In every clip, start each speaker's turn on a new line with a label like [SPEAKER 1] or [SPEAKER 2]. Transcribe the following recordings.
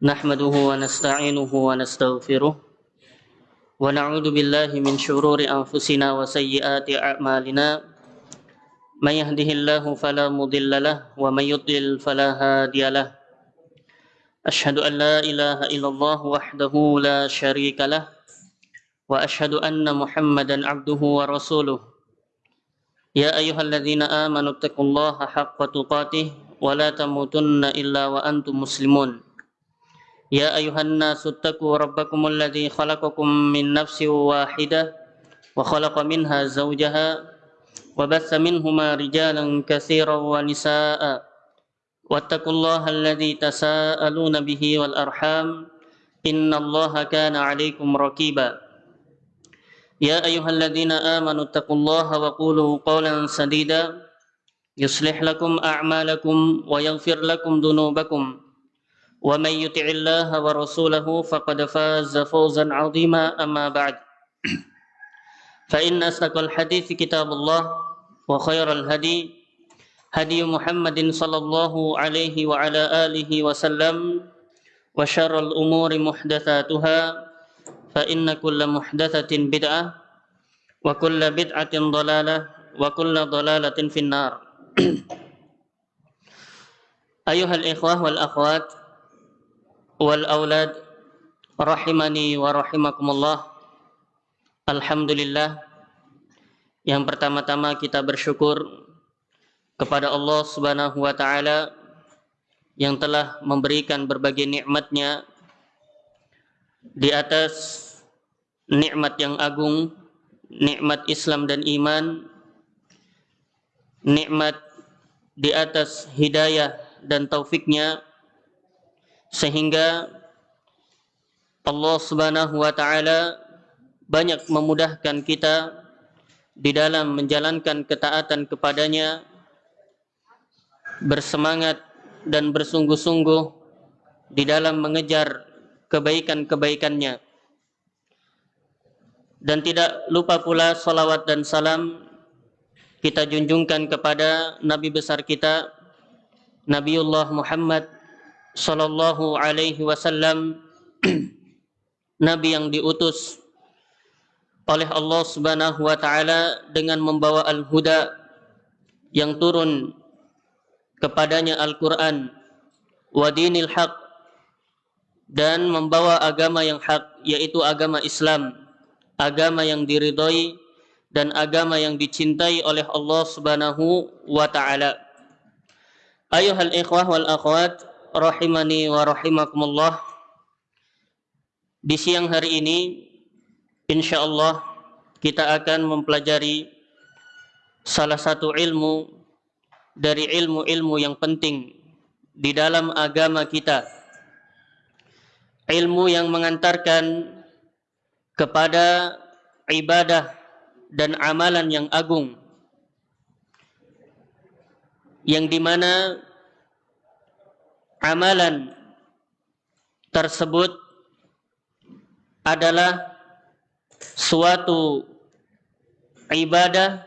[SPEAKER 1] نحمده ونستعينه ونستغفره ونعوذ بالله من شرور أنفسنا وسيئات أعمالنا. من يهده الله فلا مضل له ومن يضلل فلا هادي له. أشهد أن لا إله إلا الله وحده لا شريك له وأشهد أن محمدا عبده ورسوله. يا أيها الذين آمنوا اتقوا الله حق تقاته ولا تموتن إلا وأنتم مسلمون. يا أيها الناس اتقوا ربكم الذي خلقكم من نفس واحدة وخلق منها زوجها وبث منهما رجالا كثيرا ونساء. واتقوا الله الذي تساءلون به والأرحام. إن الله كان عليكم رقيبا يا أيها الذين آمنوا اتقوا الله وقولوا قولا سديدا. يصلح لكم أعمالكم ويغفر لكم ذنوبكم. ومن يطع الله ورسوله فقد فاز فوزا عظيما أما بعد. فإن أصدق الحديث كتاب الله وخير الهدي هدي محمد صلى الله عليه وعلى آله وسلم وشر الأمور محدثاتها فإن كل محدثة بدعة وكل بدعة ضلالة وكل ضلالة في النار. أيها الإخوة والأخوات wal aulad rahimani wa rahimakumullah. Alhamdulillah. Yang pertama-tama kita bersyukur kepada Allah Subhanahu wa taala yang telah memberikan berbagai nikmatnya di atas nikmat yang agung, nikmat Islam dan iman, nikmat di atas hidayah dan taufiknya sehingga Allah Subhanahu wa taala banyak memudahkan kita di dalam menjalankan ketaatan kepadanya bersemangat dan bersungguh-sungguh di dalam mengejar kebaikan-kebaikannya. Dan tidak lupa pula salawat dan salam kita junjungkan kepada Nabi besar kita Nabiullah Muhammad sallallahu alaihi wasallam nabi yang diutus oleh Allah Subhanahu wa taala dengan membawa al-huda yang turun kepadanya Al-Qur'an wa dinil haq dan membawa agama yang hak yaitu agama Islam agama yang diridhoi dan agama yang dicintai oleh Allah Subhanahu wa taala. Ayuhal ikhwah wal akhwat rahimani wa rahimakumullah. Di siang hari ini insyaallah kita akan mempelajari salah satu ilmu dari ilmu-ilmu yang penting di dalam agama kita. Ilmu yang mengantarkan kepada ibadah dan amalan yang agung. Yang di mana amalan tersebut adalah suatu ibadah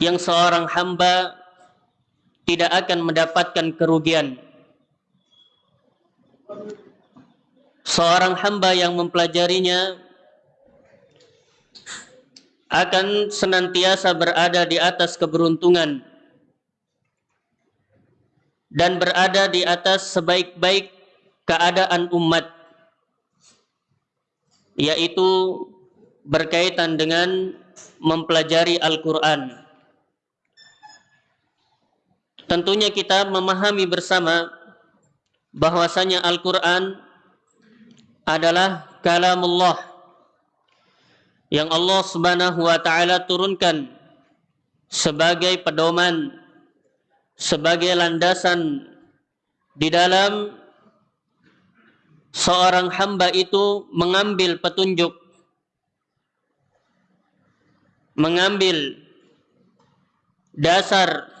[SPEAKER 1] yang seorang hamba tidak akan mendapatkan kerugian. Seorang hamba yang mempelajarinya akan senantiasa berada di atas keberuntungan dan berada di atas sebaik-baik keadaan umat yaitu berkaitan dengan mempelajari Al-Qur'an. Tentunya kita memahami bersama bahwasanya Al-Qur'an adalah kalamullah yang Allah Subhanahu wa taala turunkan sebagai pedoman sebagai landasan di dalam seorang hamba itu mengambil petunjuk mengambil dasar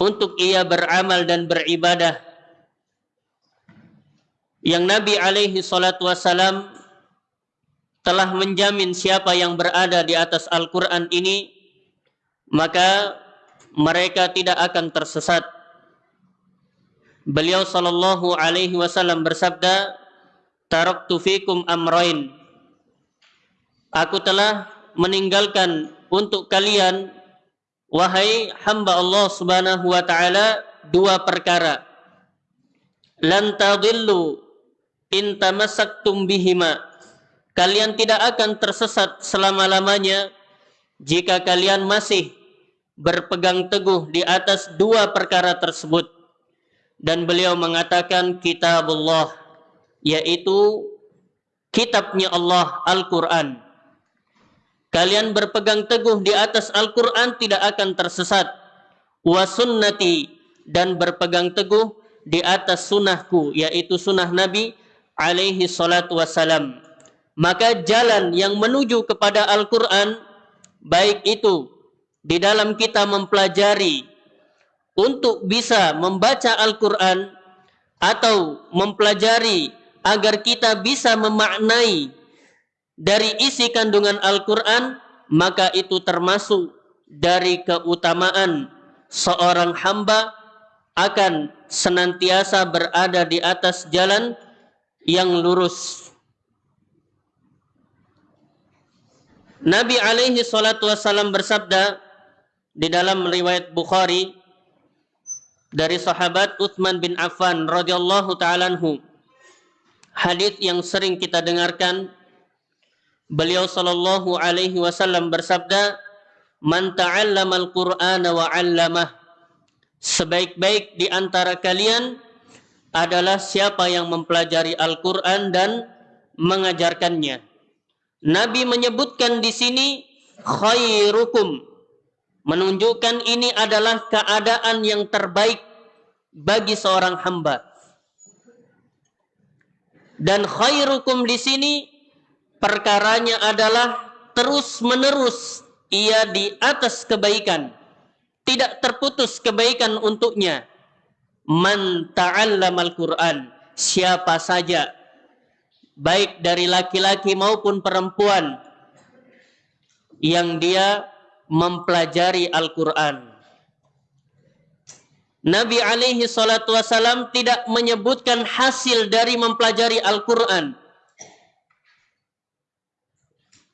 [SPEAKER 1] untuk ia beramal dan beribadah. Yang Nabi alaihi salatu wasalam telah menjamin siapa yang berada di atas Al-Quran ini maka mereka tidak akan tersesat Beliau sallallahu alaihi wasallam bersabda, "Taraktu fikum amrain." Aku telah meninggalkan untuk kalian wahai hamba Allah Subhanahu wa taala dua perkara. Lan tadillu in tamassaktum bihima. Kalian tidak akan tersesat selama-lamanya jika kalian masih berpegang teguh di atas dua perkara tersebut. Dan beliau mengatakan kitabullah yaitu kitabnya Allah Al-Qur'an. Kalian berpegang teguh di atas Al-Qur'an tidak akan tersesat. Wa sunnati dan berpegang teguh di atas sunnahku yaitu sunnah Nabi alaihi salatu wassalam. Maka jalan yang menuju kepada Al-Quran baik itu di dalam kita mempelajari untuk bisa membaca Al-Quran atau mempelajari agar kita bisa memaknai dari isi kandungan Al-Quran, maka itu termasuk dari keutamaan seorang hamba akan senantiasa berada di atas jalan yang lurus. Nabi alaihi salatu wasallam bersabda di dalam riwayat Bukhari dari sahabat Uthman bin Affan radhiyallahu taala anhu. Hadis yang sering kita dengarkan beliau sallallahu alaihi wasallam bersabda, "Man ta'allama al-Qur'ana wa 'allamah." Sebaik-baik di antara kalian adalah siapa yang mempelajari Al-Qur'an dan mengajarkannya. Nabi menyebutkan di sini khairukum menunjukkan ini adalah keadaan yang terbaik bagi seorang hamba. Dan khairukum di sini perkaranya adalah terus-menerus ia di atas kebaikan. Tidak terputus kebaikan untuknya. Man ta'allamal Qur'an. Siapa saja baik dari laki-laki maupun perempuan yang dia mempelajari Al-Quran. Nabi alaihi salatu wasalam tidak menyebutkan hasil dari mempelajari Al-Quran.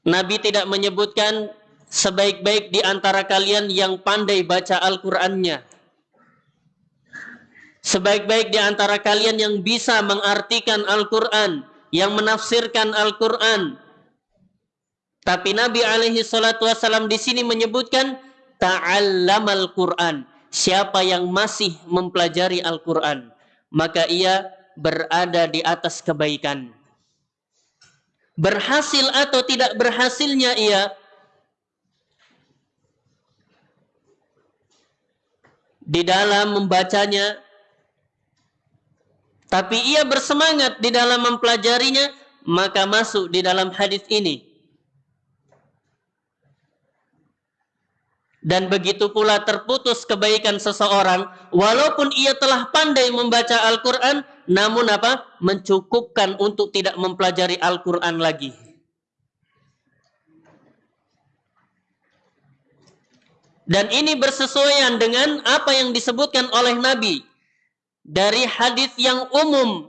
[SPEAKER 1] Nabi tidak menyebutkan sebaik-baik di antara kalian yang pandai baca Al-Qur'annya. Sebaik-baik di antara kalian yang bisa mengartikan Al-Qur'an, yang menafsirkan Al-Qur'an, tapi Nabi alaihi salatu wasallam di sini menyebutkan ta'allamal Qur'an. Siapa yang masih mempelajari Al-Qur'an, maka ia berada di atas kebaikan. Berhasil atau tidak berhasilnya ia di dalam membacanya tapi ia bersemangat di dalam mempelajarinya maka masuk di dalam hadis ini Dan begitu pula terputus kebaikan seseorang walaupun ia telah pandai membaca Al-Qur'an namun apa? mencukupkan untuk tidak mempelajari Al-Qur'an lagi. Dan ini bersesuaian dengan apa yang disebutkan oleh Nabi dari hadis yang umum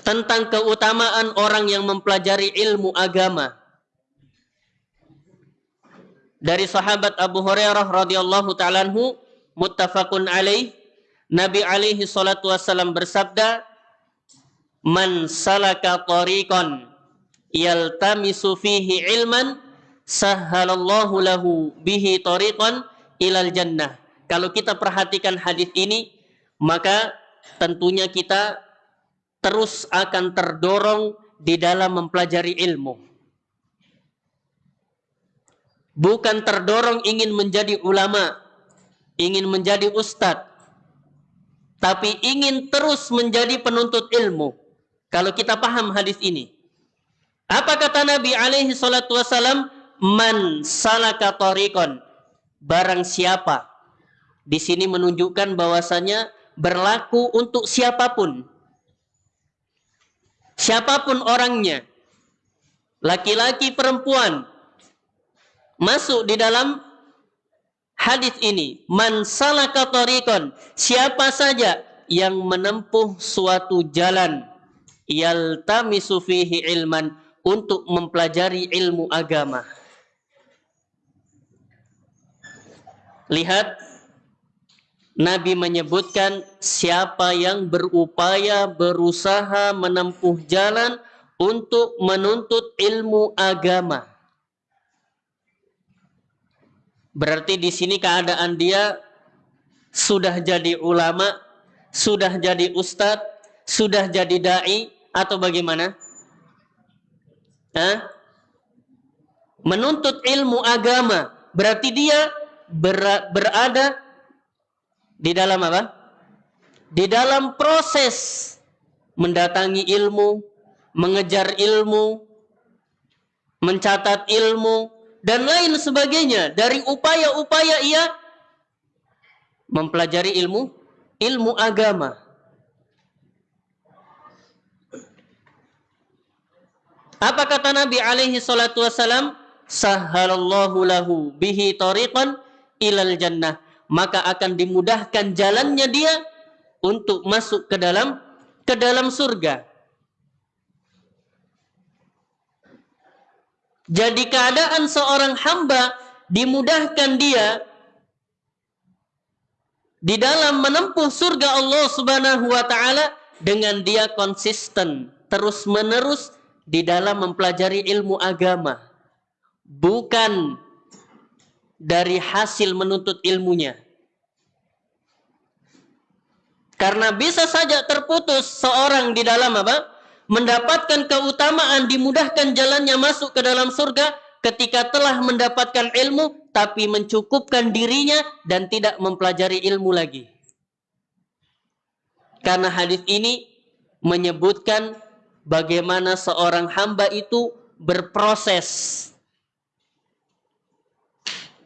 [SPEAKER 1] tentang keutamaan orang yang mempelajari ilmu agama dari sahabat Abu Hurairah radhiyallahu taala anhu muttafaqun alaih Nabi alaihi salatu wasallam bersabda Man salaka tariqan yaltamisu fihi ilman sahhalallahu lahu bihi tariqan ilal jannah. Kalau kita perhatikan hadis ini, maka tentunya kita terus akan terdorong di dalam mempelajari ilmu bukan terdorong ingin menjadi ulama, ingin menjadi ustadz, tapi ingin terus menjadi penuntut ilmu. Kalau kita paham hadis ini. Apa kata Nabi alaihi salatu wasalam? Man salaka tariqon. Barang siapa. Di sini menunjukkan bahwasanya berlaku untuk siapa pun. Siapa pun orangnya. Laki-laki perempuan masuk di dalam hadis ini, man salaka siapa saja yang menempuh suatu jalan yaltamisu fihi ilman untuk mempelajari ilmu agama. Lihat Nabi menyebutkan siapa yang berupaya berusaha menempuh jalan untuk menuntut ilmu agama. Berarti di sini keadaan dia sudah jadi ulama, sudah jadi ustadz, sudah jadi dai atau bagaimana? Hah? Menuntut ilmu agama, berarti dia ber berada di dalam apa? Di dalam proses mendatangi ilmu, mengejar ilmu, mencatat ilmu, dan lain sebagainya dari upaya-upaya ia mempelajari ilmu ilmu agama. Apa kata Nabi alaihi salatu wasalam? Sahalallahu lahu bihi tariqan ilal jannah. Maka akan dimudahkan jalannya dia untuk masuk ke dalam ke dalam surga. Jadi keadaan seorang hamba dimudahkan dia di dalam menempuh surga Allah Subhanahu wa taala dengan dia konsisten terus-menerus di dalam mempelajari ilmu agama. Bukan dari hasil menuntut ilmunya. Karena bisa saja terputus seorang di dalam apa? Mendapatkan keutamaan, dimudahkan jalannya masuk ke dalam surga ketika telah mendapatkan ilmu tapi mencukupkan dirinya dan tidak mempelajari ilmu lagi. Karena hadis ini menyebutkan bagaimana seorang hamba itu berproses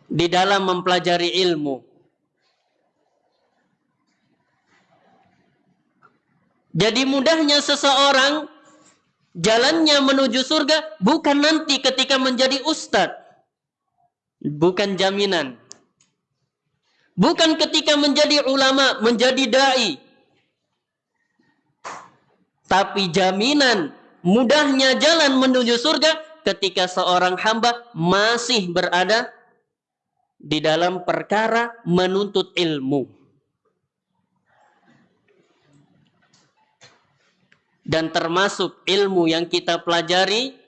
[SPEAKER 1] di dalam mempelajari ilmu. Jadi mudahnya seseorang jalannya menuju surga bukan nanti ketika menjadi ustadz. Bukan jaminan. Bukan ketika menjadi ulama, menjadi dai. Tapi jaminan mudahnya jalan menuju surga ketika seorang hamba masih berada di dalam perkara menuntut ilmu. Dan termasuk ilmu yang kita pelajari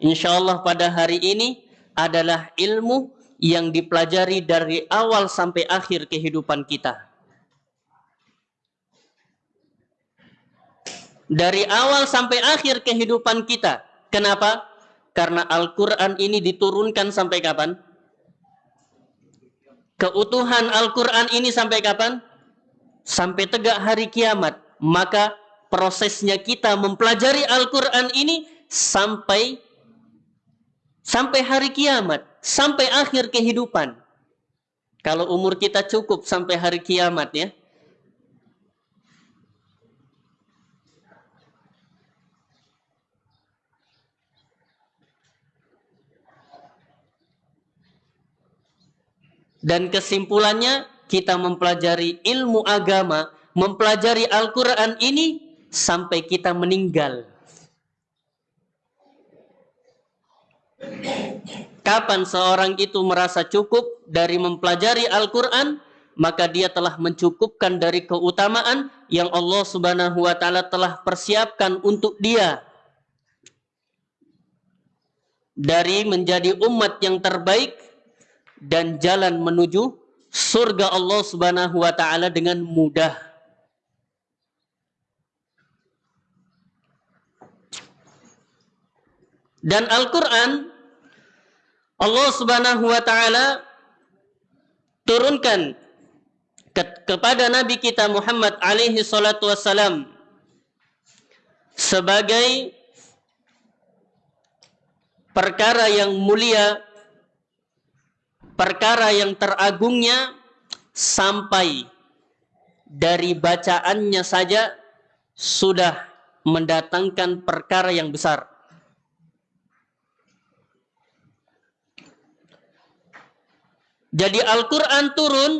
[SPEAKER 1] insya Allah pada hari ini adalah ilmu yang dipelajari dari awal sampai akhir kehidupan kita. Dari awal sampai akhir kehidupan kita. Kenapa? Karena Al-Quran ini diturunkan sampai kapan? Keutuhan Al-Quran ini sampai kapan? Sampai tegak hari kiamat. Maka prosesnya kita mempelajari Al-Quran ini sampai sampai hari kiamat, sampai akhir kehidupan. Kalau umur kita cukup sampai hari kiamat ya. Dan kesimpulannya kita mempelajari ilmu agama, mempelajari Al-Quran ini sampai kita meninggal. Kapan seorang itu merasa cukup dari mempelajari Al-Quran, maka dia telah mencukupkan dari keutamaan yang Allah Subhanahu wa Ta'ala telah persiapkan untuk dia, dari menjadi umat yang terbaik dan jalan menuju surga Allah Subhanahu wa Ta'ala dengan mudah. Dan Al-Quran Allah subhanahu wa ta'ala turunkan ke kepada Nabi kita Muhammad alaihi salatu wassalam sebagai perkara yang mulia, perkara yang teragungnya sampai dari bacaannya saja sudah mendatangkan perkara yang besar. Jadi Al-Quran turun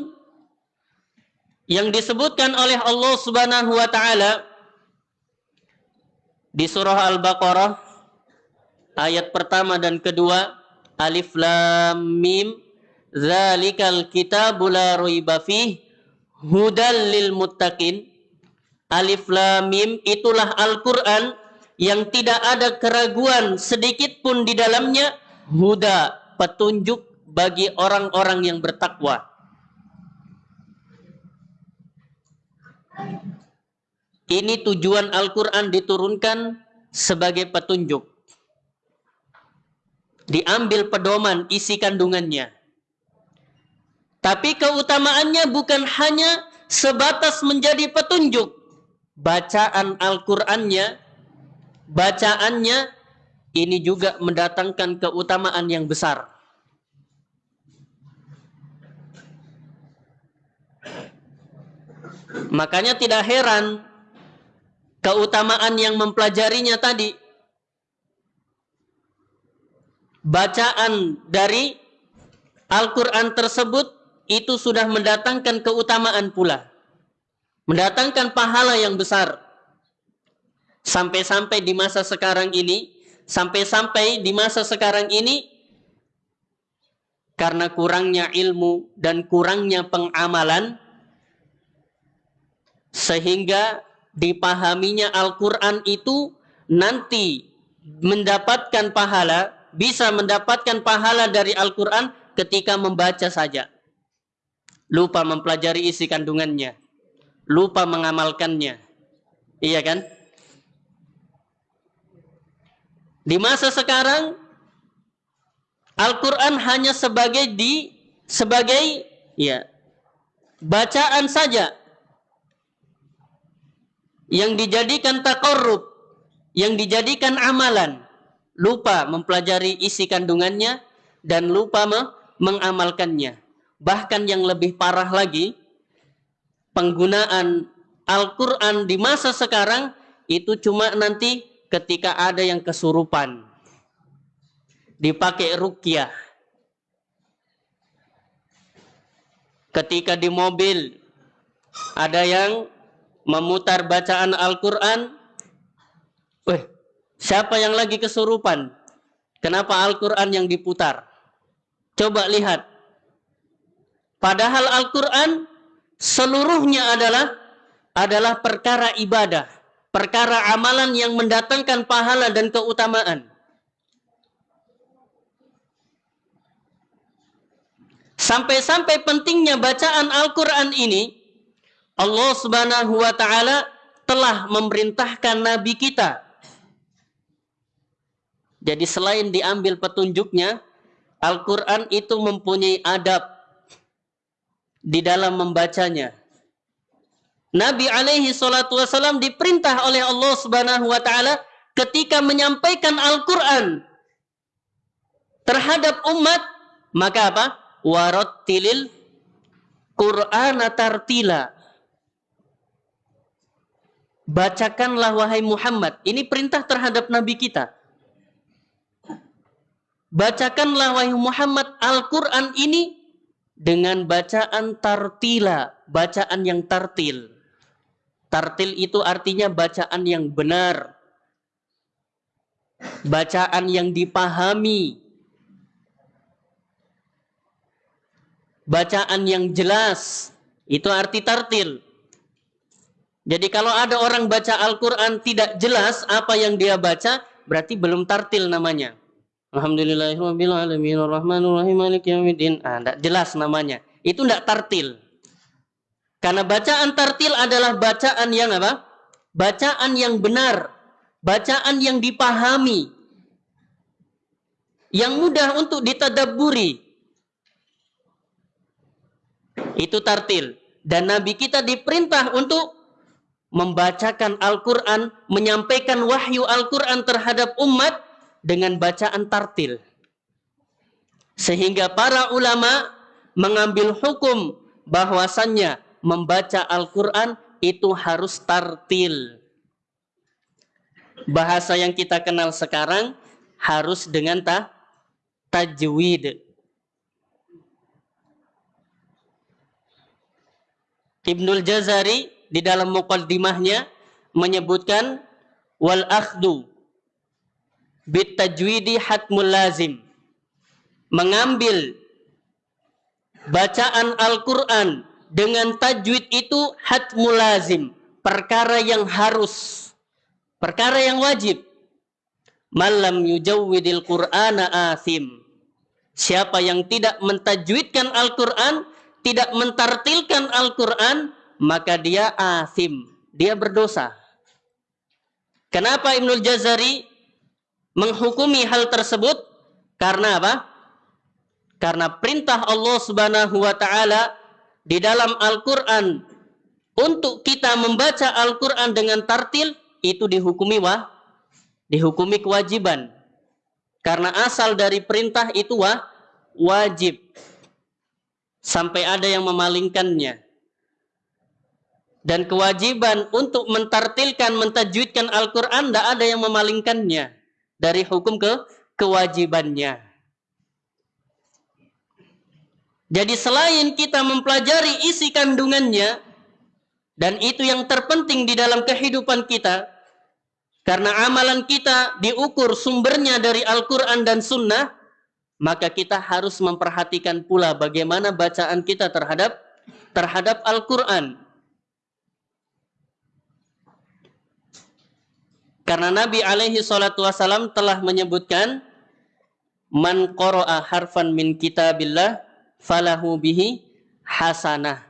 [SPEAKER 1] yang disebutkan oleh Allah Subhanahu wa taala di surah Al-Baqarah ayat pertama dan kedua Alif Lam Mim Zalikal kitabu la raiba fih hudal lil muttaqin. Alif Lam Mim itulah Al-Qur'an yang tidak ada keraguan sedikit pun di dalamnya huda petunjuk bagi orang-orang yang bertakwa Ini tujuan Al-Quran diturunkan sebagai petunjuk. Diambil pedoman isi kandungannya. Tapi keutamaannya bukan hanya sebatas menjadi petunjuk. Bacaan Al-Qur'annya, bacaannya ini juga mendatangkan keutamaan yang besar. Makanya tidak heran keutamaan yang mempelajarinya tadi. Bacaan dari Al-Quran tersebut itu sudah mendatangkan keutamaan pula. Mendatangkan pahala yang besar. Sampai-sampai di masa sekarang ini, sampai-sampai di masa sekarang ini, karena kurangnya ilmu dan kurangnya pengamalan, sehingga dipahaminya Al-Quran itu nanti mendapatkan pahala, bisa mendapatkan pahala dari Al-Quran ketika membaca saja. Lupa mempelajari isi kandungannya. Lupa mengamalkannya. Iya kan? Di masa sekarang, Al-Quran hanya sebagai di sebagai ya bacaan saja yang dijadikan takorub, yang dijadikan amalan, lupa mempelajari isi kandungannya dan lupa mengamalkannya. Bahkan yang lebih parah lagi, penggunaan Al-Quran di masa sekarang itu cuma nanti ketika ada yang kesurupan. Dipakai rukyah. Ketika di mobil ada yang memutar bacaan Al-Quran, Weh, siapa yang lagi kesurupan? Kenapa Al-Quran yang diputar? Coba lihat. Padahal Al-Quran seluruhnya adalah adalah perkara ibadah, perkara amalan yang mendatangkan pahala dan keutamaan. Sampai-sampai pentingnya bacaan Al-Quran ini Allah Subhanahu wa taala telah memerintahkan nabi kita. Jadi selain diambil petunjuknya, Al-Qur'an itu mempunyai adab di dalam membacanya. Nabi alaihi salatu wasallam diperintah oleh Allah Subhanahu wa taala ketika menyampaikan Al-Qur'an terhadap umat, maka apa? Warattilil Qur'ana tartila Bacakanlah wahai Muhammad. Ini perintah terhadap Nabi kita. Bacakanlah wahai Muhammad Al-Quran ini dengan bacaan tartila. Bacaan yang tartil. Tartil itu artinya bacaan yang benar. Bacaan yang dipahami. Bacaan yang jelas. Itu arti tartil. Jadi kalau ada orang baca Al-Quran tidak jelas apa yang dia baca, berarti belum tartil namanya. Alhamdulillahirrahmanirrahim, Ah, tidak jelas namanya. Itu tidak tartil. Karena bacaan tartil adalah bacaan yang apa? Bacaan yang benar. Bacaan yang dipahami. Yang mudah untuk ditadaburi. Itu tartil. Dan Nabi kita diperintah untuk membacakan Al-Quran, menyampaikan wahyu Al-Quran terhadap umat dengan bacaan tartil. Sehingga para ulama mengambil hukum bahwasannya membaca Al-Quran itu harus tartil. Bahasa yang kita kenal sekarang harus dengan ta tajwid. Ibnul Jazari di dalam muqaddimahnya menyebutkan wal akhdu bitajwidi hatmul lazim. Mengambil bacaan Al-Qur'an dengan tajwid itu hatmul lazim, perkara yang harus, perkara yang wajib. Malam yujawwidil Qur'ana asim. Siapa yang tidak mentajwidkan Al-Quran, tidak mentartilkan Al-Quran, maka dia asim. Dia berdosa. Kenapa Ibnul Jazari menghukumi hal tersebut? Karena apa? Karena perintah Allah Subhanahu wa taala di dalam Al-Qur'an untuk kita membaca Al-Qur'an dengan tartil itu dihukumi wah dihukumi kewajiban. Karena asal dari perintah itu wah wajib. Sampai ada yang memalingkannya. Dan kewajiban untuk mentartilkan, mentajwidkan Al-Quran, tidak ada yang memalingkannya dari hukum ke kewajibannya. Jadi selain kita mempelajari isi kandungannya, dan itu yang terpenting di dalam kehidupan kita, karena amalan kita diukur sumbernya dari Al-Quran dan Sunnah, maka kita harus memperhatikan pula bagaimana bacaan kita terhadap terhadap Al-Quran. Karena Nabi alaihi salatu wasalam telah menyebutkan man qara'a harfan min kitabillah falahu bihi hasanah.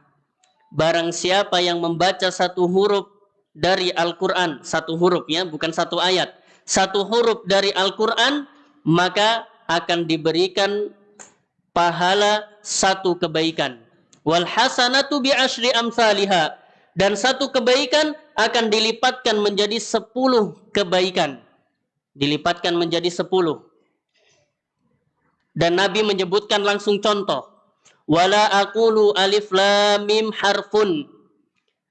[SPEAKER 1] Barang siapa yang membaca satu huruf dari Al-Qur'an, satu huruf ya, bukan satu ayat. Satu huruf dari Al-Qur'an, maka akan diberikan pahala satu kebaikan. Wal hasanatu bi asyri amsalihha. Dan satu kebaikan akan dilipatkan menjadi sepuluh kebaikan. Dilipatkan menjadi sepuluh. Dan Nabi menyebutkan langsung contoh. Wala aqulu alif lam mim harfun.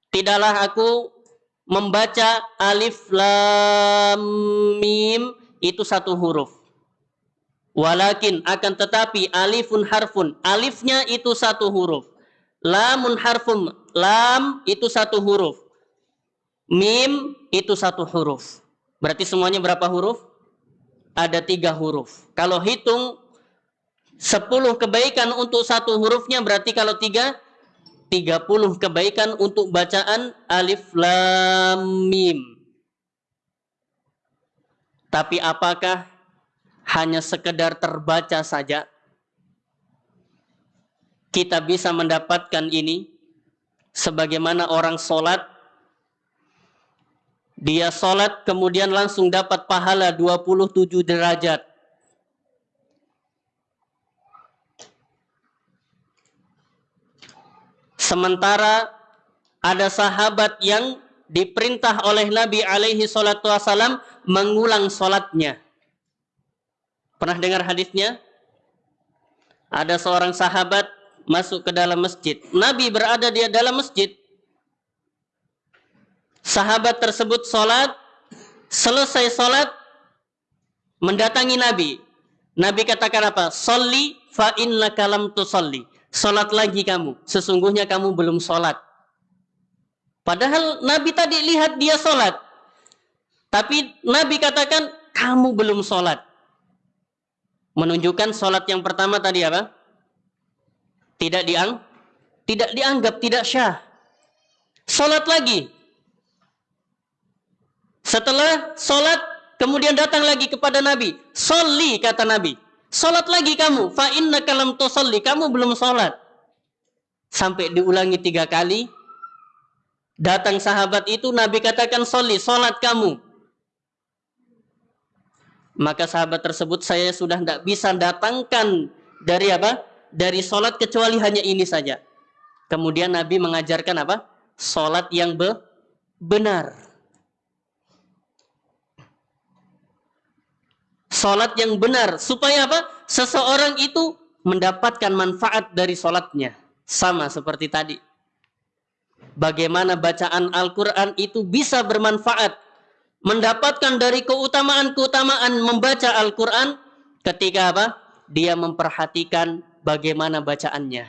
[SPEAKER 1] Tidaklah aku membaca alif lam mim itu satu huruf. Walakin akan tetapi alifun harfun. Alifnya itu satu huruf. Lamun harfun. Lam itu satu huruf. Mim itu satu huruf. Berarti semuanya berapa huruf? Ada tiga huruf. Kalau hitung sepuluh kebaikan untuk satu hurufnya berarti kalau tiga, tiga puluh kebaikan untuk bacaan alif lam mim. Tapi apakah hanya sekedar terbaca saja kita bisa mendapatkan ini sebagaimana orang sholat dia sholat kemudian langsung dapat pahala 27 derajat. Sementara ada sahabat yang diperintah oleh Nabi alaihi salatu wasalam mengulang sholatnya. Pernah dengar hadisnya? Ada seorang sahabat masuk ke dalam masjid. Nabi berada di dalam masjid. Sahabat tersebut sholat, selesai sholat, mendatangi Nabi. Nabi katakan apa? Salli fa inna kalam tu salli. Sholat lagi kamu. Sesungguhnya kamu belum sholat. Padahal Nabi tadi lihat dia sholat. Tapi Nabi katakan, kamu belum sholat. Menunjukkan sholat yang pertama tadi apa? Tidak diang, tidak dianggap tidak syah. Sholat lagi. Setelah sholat, kemudian datang lagi kepada Nabi. Soli, kata Nabi. Sholat lagi kamu. Fa inna kalam tusalli. Kamu belum sholat. Sampai diulangi tiga kali. Datang sahabat itu, Nabi katakan soli, sholat kamu. Maka sahabat tersebut saya sudah tidak bisa datangkan dari apa? Dari sholat kecuali hanya ini saja. Kemudian Nabi mengajarkan apa? Sholat yang be benar. Sholat yang benar. Supaya apa? Seseorang itu mendapatkan manfaat dari sholatnya. Sama seperti tadi. Bagaimana bacaan Al-Quran itu bisa bermanfaat. Mendapatkan dari keutamaan-keutamaan membaca Al-Quran ketika apa? Dia memperhatikan bagaimana bacaannya.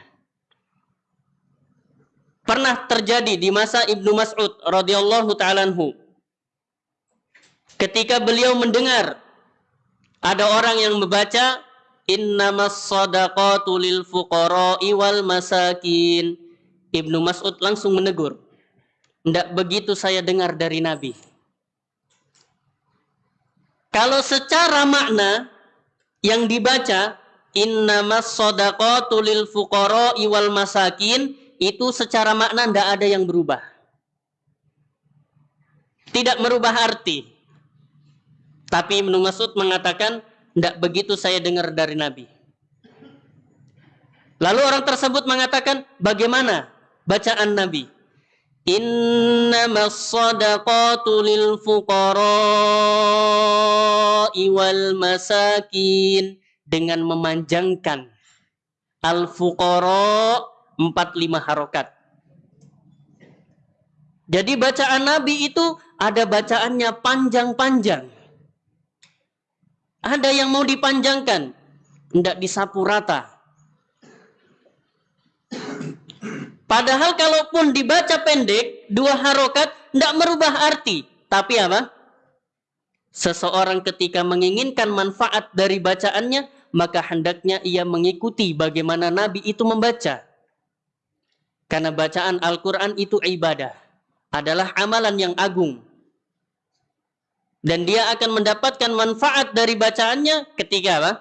[SPEAKER 1] pernah terjadi di masa Ibnu Mas'ud radhiyallahu taala Ketika beliau mendengar ada orang yang membaca innamas sadaqatu lil fuqara'i wal masakin. Ibnu Mas'ud langsung menegur. Tidak begitu saya dengar dari Nabi. Kalau secara makna yang dibaca innamas sadaqatu lil fuqara'i wal masakin itu secara makna tidak ada yang berubah. Tidak merubah arti. Tapi Ibnu Mas'ud mengatakan, tidak begitu saya dengar dari Nabi. Lalu orang tersebut mengatakan, bagaimana bacaan Nabi? Innamas sadaqatu lil fuqara'i wal masakin dengan memanjangkan al fuqara empat lima harokat. Jadi bacaan Nabi itu ada bacaannya panjang-panjang. Ada yang mau dipanjangkan, tidak disapu rata. Padahal kalaupun dibaca pendek, dua harokat, tidak merubah arti. Tapi apa? Seseorang ketika menginginkan manfaat dari bacaannya, maka hendaknya ia mengikuti bagaimana Nabi itu membaca. Karena bacaan Al-Quran itu ibadah. Adalah amalan yang agung. Dan dia akan mendapatkan manfaat dari bacaannya ketika apa?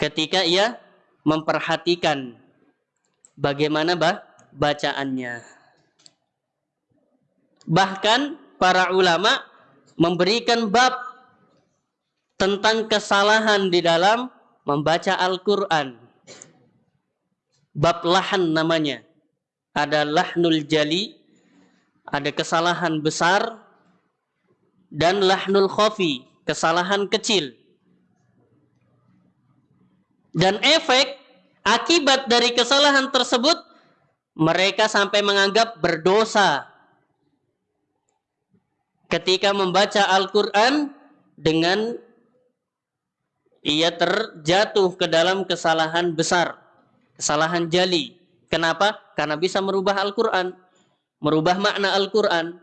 [SPEAKER 1] Ketika ia memperhatikan bagaimana bah bacaannya. Bahkan para ulama memberikan bab tentang kesalahan di dalam membaca Al-Quran. Bab lahan namanya ada lahnul jali, ada kesalahan besar, dan lahnul khafi, kesalahan kecil. Dan efek akibat dari kesalahan tersebut, mereka sampai menganggap berdosa ketika membaca Al-Quran dengan ia terjatuh ke dalam kesalahan besar, kesalahan jali. Kenapa? Karena bisa merubah Al-Quran. Merubah makna Al-Quran.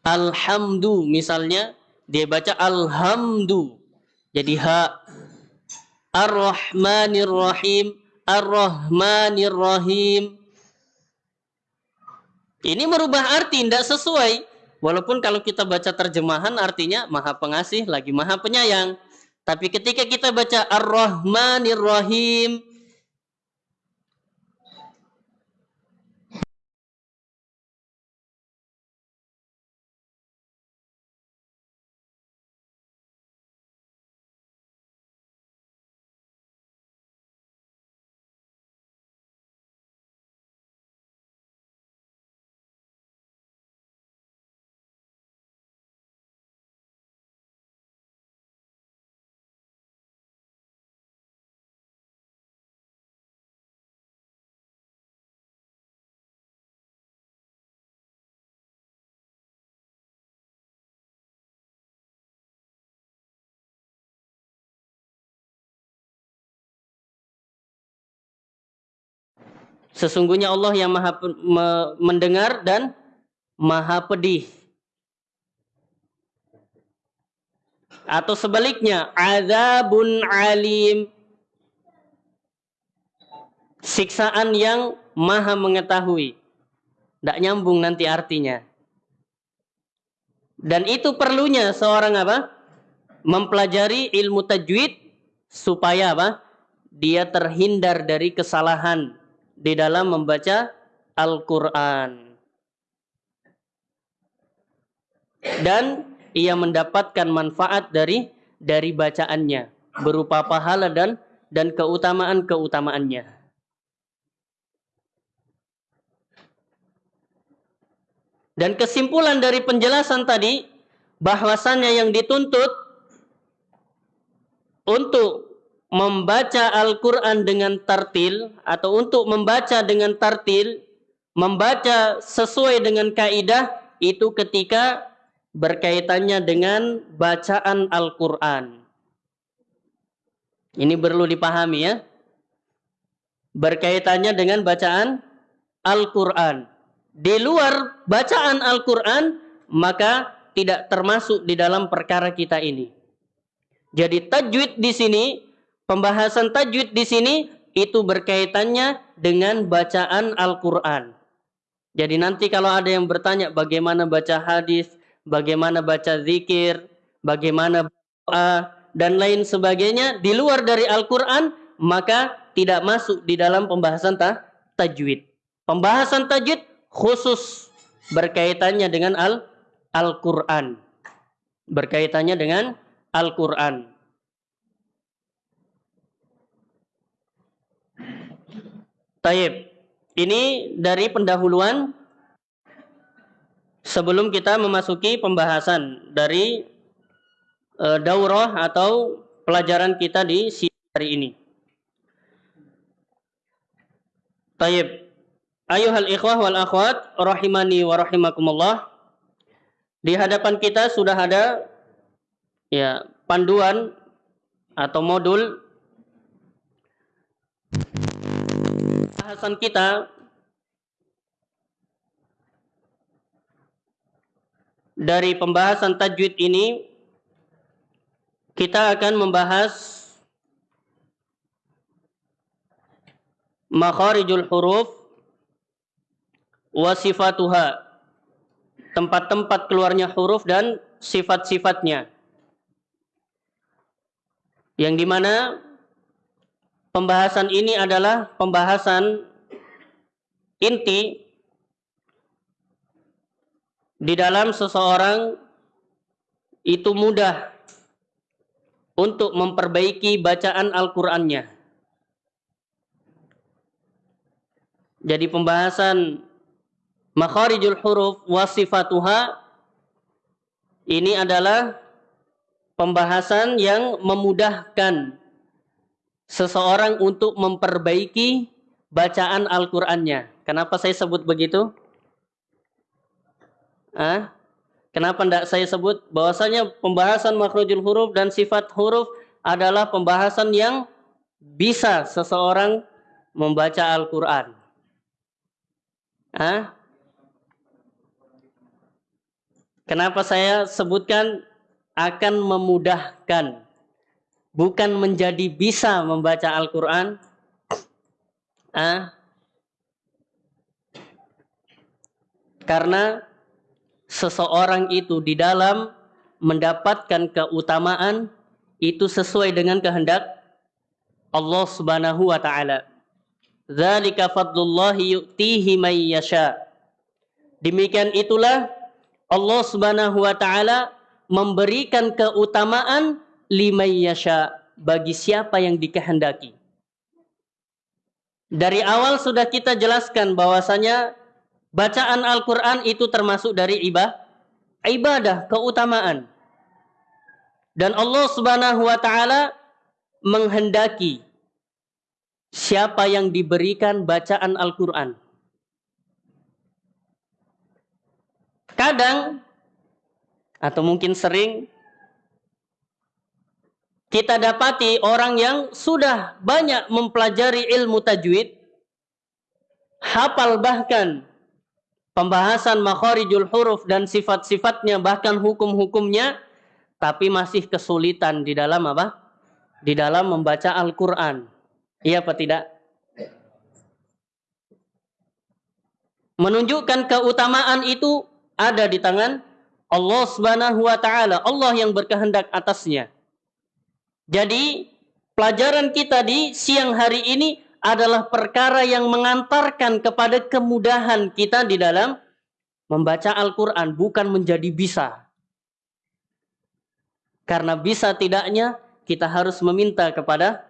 [SPEAKER 1] Alhamdu misalnya dia baca alhamdu jadi ha Ar-Rahmanir Rahim Ar-Rahmanir Rahim ini merubah arti tidak sesuai Walaupun kalau kita baca terjemahan artinya maha pengasih lagi maha penyayang. Tapi ketika kita baca Ar-Rahmanir Rahim Sesungguhnya Allah yang maha mendengar dan maha pedih. Atau sebaliknya, azabun alim. Siksaan yang maha mengetahui. Tidak nyambung nanti artinya. Dan itu perlunya seorang apa? Mempelajari ilmu tajwid supaya apa? Dia terhindar dari kesalahan di dalam membaca Al-Quran. Dan ia mendapatkan manfaat dari dari bacaannya berupa pahala dan dan keutamaan-keutamaannya. Dan kesimpulan dari penjelasan tadi bahwasannya yang dituntut untuk membaca Al-Quran dengan tartil atau untuk membaca dengan tartil, membaca sesuai dengan kaidah itu ketika berkaitannya dengan bacaan Al-Quran. Ini perlu dipahami ya. Berkaitannya dengan bacaan Al-Quran. Di luar bacaan Al-Quran, maka tidak termasuk di dalam perkara kita ini. Jadi tajwid di sini, pembahasan tajwid di sini itu berkaitannya dengan bacaan Al-Quran. Jadi nanti kalau ada yang bertanya bagaimana baca hadis, bagaimana baca zikir, bagaimana doa, dan lain sebagainya di luar dari Al-Quran, maka tidak masuk di dalam pembahasan ta tajwid. Pembahasan tajwid khusus berkaitannya dengan Al-Quran. berkaitannya dengan Al-Quran. Taib. Ini dari pendahuluan sebelum kita memasuki pembahasan dari e, daurah atau pelajaran kita di hari ini. Taib. Ayuhal ikhwah wal akhwat rahimani wa rahimakumullah. Di hadapan kita sudah ada ya panduan atau modul bahasan kita. Dari pembahasan tajwid ini kita akan membahas makharijul huruf wa sifatuha tempat-tempat keluarnya huruf dan sifat-sifatnya. Yang di mana pembahasan ini adalah pembahasan inti di dalam seseorang itu mudah untuk memperbaiki bacaan Al-Qur'annya. Jadi pembahasan makharijul huruf wasifatuha ini adalah pembahasan yang memudahkan seseorang untuk memperbaiki bacaan Al-Qur'annya. Kenapa saya sebut begitu? Ah? Kenapa tidak saya sebut bahwasanya pembahasan makhrajul huruf dan sifat huruf adalah pembahasan yang bisa seseorang membaca Al-Qur'an. Kenapa saya sebutkan akan memudahkan bukan menjadi bisa membaca Al-Qur'an ah karena seseorang itu di dalam mendapatkan keutamaan itu sesuai dengan kehendak Allah Subhanahu wa taala. Dzalika fadlullahi yu'tihi may yasha. Demikian itulah Allah Subhanahu wa taala memberikan keutamaan limay yasha bagi siapa yang dikehendaki. Dari awal sudah kita jelaskan bahwasanya bacaan Al-Qur'an itu termasuk dari ibadah, ibadah, keutamaan. Dan Allah Subhanahu wa taala menghendaki siapa yang diberikan bacaan Al-Qur'an. Kadang atau mungkin sering kita dapati orang yang sudah banyak mempelajari ilmu tajwid, hafal bahkan pembahasan makharijul huruf dan sifat-sifatnya bahkan hukum-hukumnya, tapi masih kesulitan di dalam apa? Di dalam membaca Al-Quran. Iya apa tidak? Menunjukkan keutamaan itu ada di tangan Allah Subhanahu wa taala, Allah yang berkehendak atasnya. Jadi, pelajaran kita di siang hari ini adalah perkara yang mengantarkan kepada kemudahan kita di dalam membaca Al-Qur'an, bukan menjadi bisa. Karena bisa tidaknya kita harus meminta kepada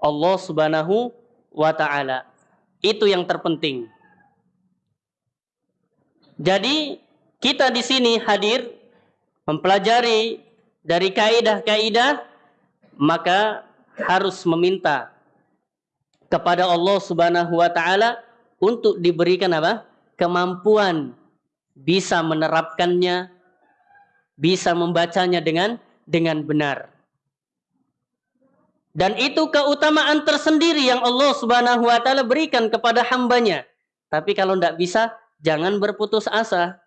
[SPEAKER 1] Allah Subhanahu wa taala. Itu yang terpenting. Jadi kita di sini hadir mempelajari dari kaidah-kaidah maka harus meminta kepada Allah Subhanahu wa taala untuk diberikan apa? kemampuan bisa menerapkannya, bisa membacanya dengan dengan benar. Dan itu keutamaan tersendiri yang Allah Subhanahu wa taala berikan kepada hambanya. Tapi kalau tidak bisa, jangan berputus asa.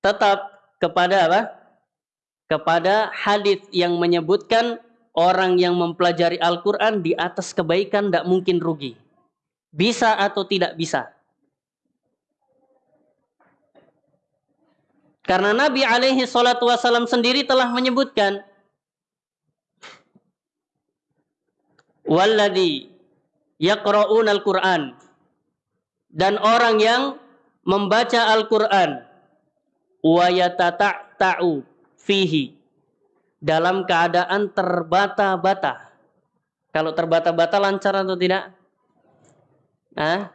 [SPEAKER 1] Tetap kepada apa? Kepada hadis yang menyebutkan orang yang mempelajari Al-Quran di atas kebaikan tidak mungkin rugi. Bisa atau tidak bisa. Karena Nabi alaihi salatu wasallam sendiri telah menyebutkan walladhi yaqra'un al-Qur'an dan orang yang membaca Al-Qur'an wa yatata'u fihi dalam keadaan terbata-bata. Kalau terbata-bata lancar atau tidak? Hah?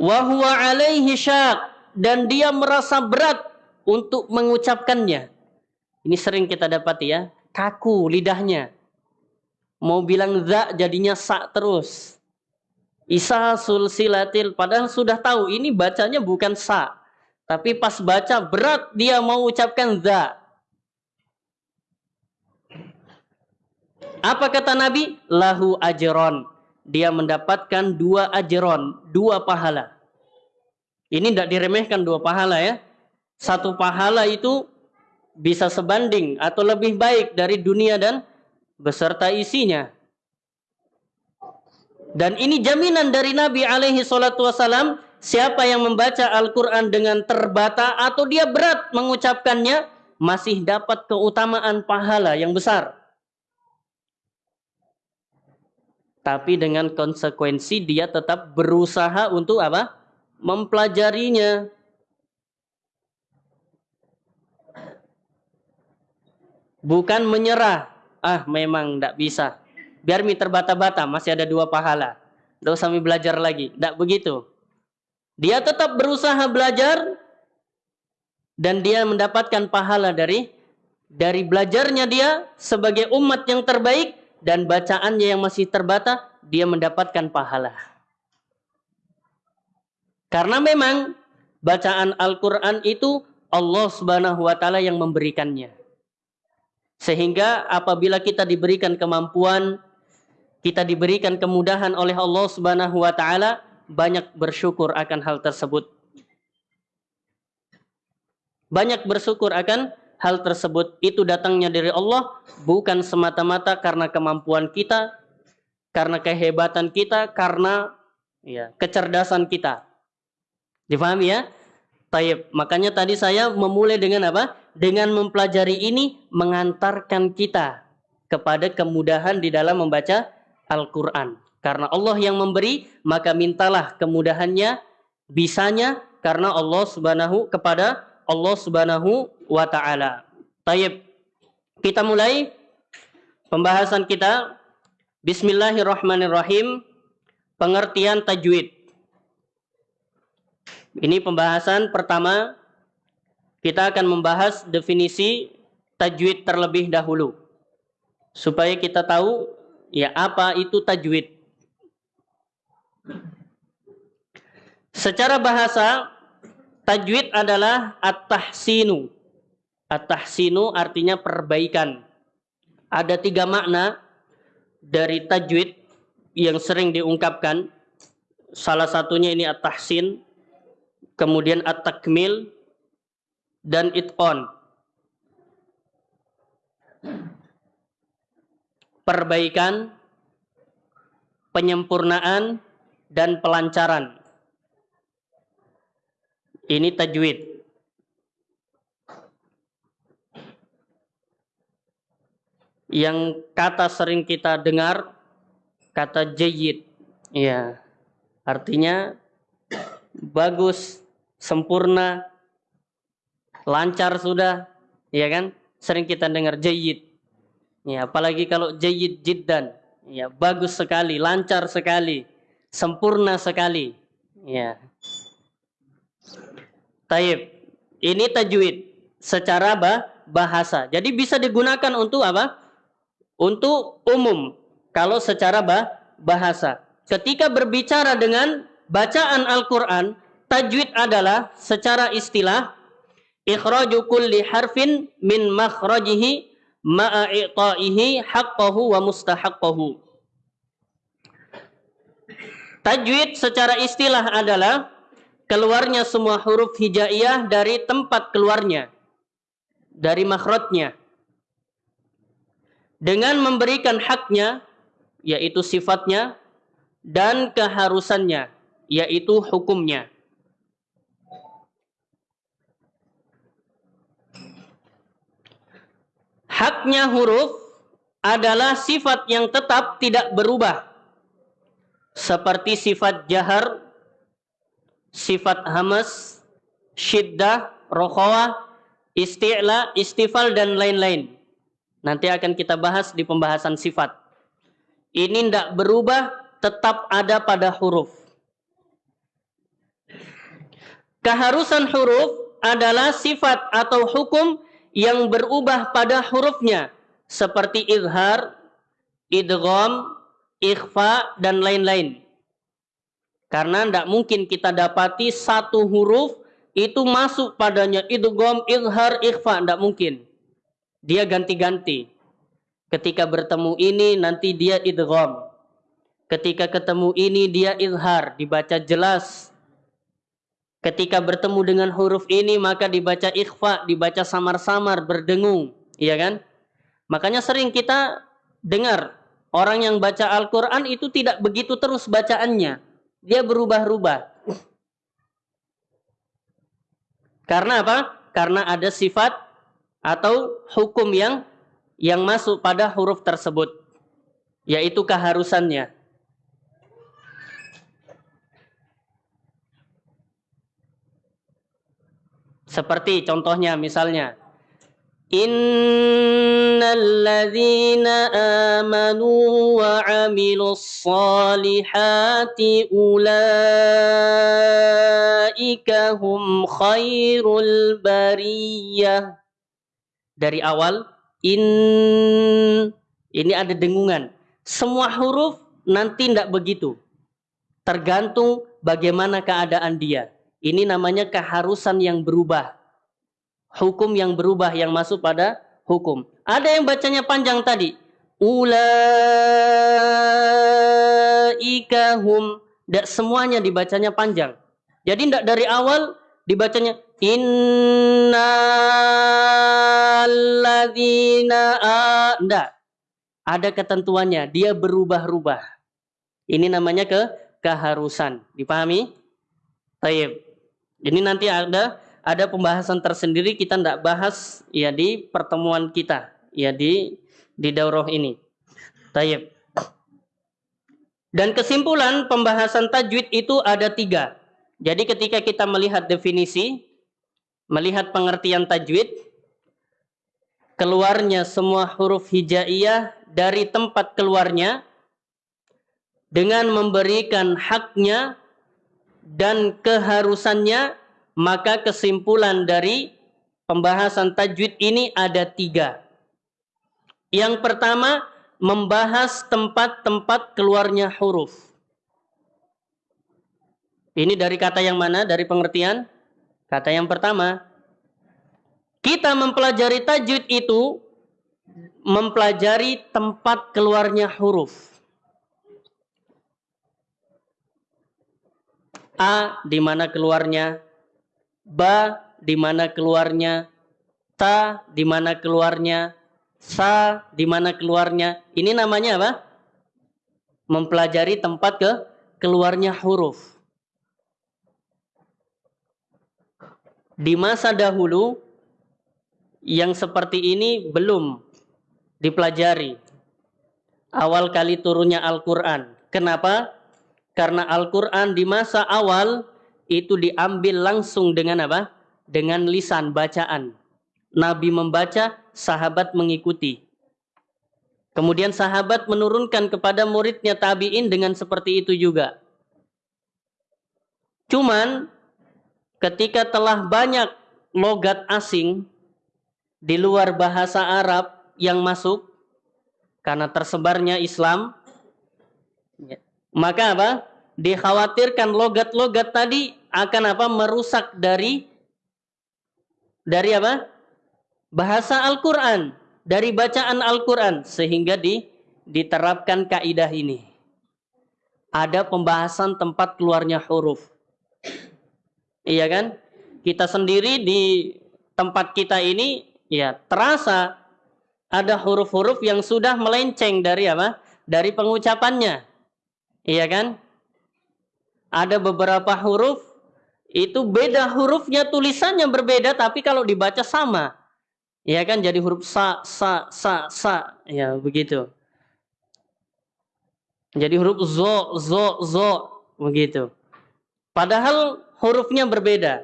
[SPEAKER 1] Wa huwa alaihi syak dan dia merasa berat untuk mengucapkannya. Ini sering kita dapati ya kaku lidahnya. Mau bilang za jadinya sa terus. Isa sulsilatil padahal sudah tahu ini bacanya bukan sa. Tapi pas baca berat dia mau ucapkan za. Apa kata Nabi? Lahu ajron. Dia mendapatkan dua ajron, dua pahala. Ini tidak diremehkan dua pahala ya. Satu pahala itu bisa sebanding atau lebih baik dari dunia dan beserta isinya. Dan ini jaminan dari Nabi alaihi salatu wasalam, siapa yang membaca Al-Quran dengan terbata atau dia berat mengucapkannya, masih dapat keutamaan pahala yang besar. Tapi dengan konsekuensi dia tetap berusaha untuk apa? Mempelajarinya. Bukan menyerah. Ah, memang tidak bisa. Biar mi terbata-bata, masih ada dua pahala. Tidak usah belajar lagi. Tidak begitu. Dia tetap berusaha belajar dan dia mendapatkan pahala dari dari belajarnya dia sebagai umat yang terbaik dan bacaannya yang masih terbata, dia mendapatkan pahala. Karena memang bacaan Al-Quran itu Allah Subhanahu wa Ta'ala yang memberikannya. Sehingga apabila kita diberikan kemampuan, kita diberikan kemudahan oleh Allah Subhanahu wa taala, banyak bersyukur akan hal tersebut. Banyak bersyukur akan hal tersebut itu datangnya dari Allah bukan semata-mata karena kemampuan kita, karena kehebatan kita, karena ya, kecerdasan kita. Difahami ya? Taib. Makanya tadi saya memulai dengan apa? Dengan mempelajari ini mengantarkan kita kepada kemudahan di dalam membaca Al-Quran. Karena Allah yang memberi, maka mintalah kemudahannya, bisanya, karena Allah subhanahu kepada Allah subhanahu wa ta'ala. Taib. Kita mulai pembahasan kita. Bismillahirrahmanirrahim. Pengertian tajwid. Ini pembahasan pertama. Kita akan membahas definisi tajwid terlebih dahulu. Supaya kita tahu ya apa itu tajwid. Secara bahasa, tajwid adalah at-tahsinu. At-tahsinu artinya perbaikan. Ada tiga makna dari tajwid yang sering diungkapkan. Salah satunya ini at-tahsin, kemudian at-takmil dan itqon. Perbaikan, penyempurnaan dan pelancaran. Ini tajwid. Yang kata sering kita dengar kata jayid. Ya. Artinya bagus, sempurna, lancar sudah, ya kan? Sering kita dengar jayid. Ya, apalagi kalau jayid jiddan, ya bagus sekali, lancar sekali, sempurna sekali. Ya. Taib. Ini tajwid secara bah, bahasa. Jadi bisa digunakan untuk apa? Untuk umum. Kalau secara bah, bahasa. Ketika berbicara dengan bacaan Al-Quran, Tajwid adalah secara istilah ikhraju kulli harfin min makhrajihi ma'a haqqahu wa mustahaqqahu. Tajwid secara istilah adalah keluarnya semua huruf hijaiyah dari tempat keluarnya, dari makhrajnya. Dengan memberikan haknya, yaitu sifatnya, dan keharusannya, yaitu hukumnya. Haknya huruf adalah sifat yang tetap tidak berubah. Seperti sifat jahar, sifat hamas, syiddah, rokhawah, isti'la, istifal, dan lain-lain. Nanti akan kita bahas di pembahasan sifat. Ini tidak berubah, tetap ada pada huruf. Keharusan huruf adalah sifat atau hukum yang berubah pada hurufnya seperti izhar, idgham, ikhfa dan lain-lain. Karena tidak mungkin kita dapati satu huruf itu masuk padanya idgham, izhar, ikhfa, tidak mungkin. Dia ganti-ganti. Ketika bertemu ini nanti dia idgham. Ketika ketemu ini dia izhar, dibaca jelas Ketika bertemu dengan huruf ini maka dibaca ikhfa, dibaca samar-samar, berdengung, iya kan? Makanya sering kita dengar orang yang baca Al-Qur'an itu tidak begitu terus bacaannya. Dia berubah-ubah. Karena apa? Karena ada sifat atau hukum yang yang masuk pada huruf tersebut, yaitu keharusannya. Seperti contohnya misalnya Innalladzina amanu wa amilus salihati ulaika hum khairul bariyah. Dari awal in ini ada dengungan. Semua huruf nanti tidak begitu. Tergantung bagaimana keadaan dia. Ini namanya keharusan yang berubah. Hukum yang berubah yang masuk pada hukum. Ada yang bacanya panjang tadi. Ulaika hum. Tidak semuanya dibacanya panjang. Jadi tidak dari awal dibacanya innalladzina Tidak. Ada ketentuannya. Dia berubah-ubah. Ini namanya ke keharusan. Dipahami? Taib. Ini nanti ada ada pembahasan tersendiri kita tidak bahas ya di pertemuan kita ya di di daurah ini. Tayyib. Dan kesimpulan pembahasan tajwid itu ada tiga. Jadi ketika kita melihat definisi, melihat pengertian tajwid, keluarnya semua huruf hijaiyah dari tempat keluarnya dengan memberikan haknya dan keharusannya, maka kesimpulan dari pembahasan tajwid ini ada tiga. Yang pertama, membahas tempat-tempat keluarnya huruf. Ini dari kata yang mana? Dari pengertian? Kata yang pertama, kita mempelajari tajwid itu mempelajari tempat keluarnya huruf. A di mana keluarnya, Ba di mana keluarnya, Ta di mana keluarnya, Sa di mana keluarnya. Ini namanya apa? Mempelajari tempat ke keluarnya huruf. Di masa dahulu yang seperti ini belum dipelajari. Awal kali turunnya Al-Quran. Kenapa? Karena Al-Quran di masa awal itu diambil langsung dengan apa? Dengan lisan bacaan. Nabi membaca, sahabat mengikuti. Kemudian sahabat menurunkan kepada muridnya tabi'in dengan seperti itu juga. Cuman ketika telah banyak logat asing di luar bahasa Arab yang masuk karena tersebarnya Islam, maka apa? Dikhawatirkan logat-logat tadi akan apa? Merusak dari dari apa? Bahasa Al-Quran. dari bacaan Al-Qur'an sehingga di, diterapkan kaidah ini. Ada pembahasan tempat keluarnya huruf. Iya kan? Kita sendiri di tempat kita ini ya terasa ada huruf-huruf yang sudah melenceng dari apa? Dari pengucapannya. Iya kan? Ada beberapa huruf itu beda hurufnya tulisannya berbeda tapi kalau dibaca sama. Ya kan jadi huruf sa sa sa sa ya begitu. Jadi huruf zo zo zo begitu. Padahal hurufnya berbeda.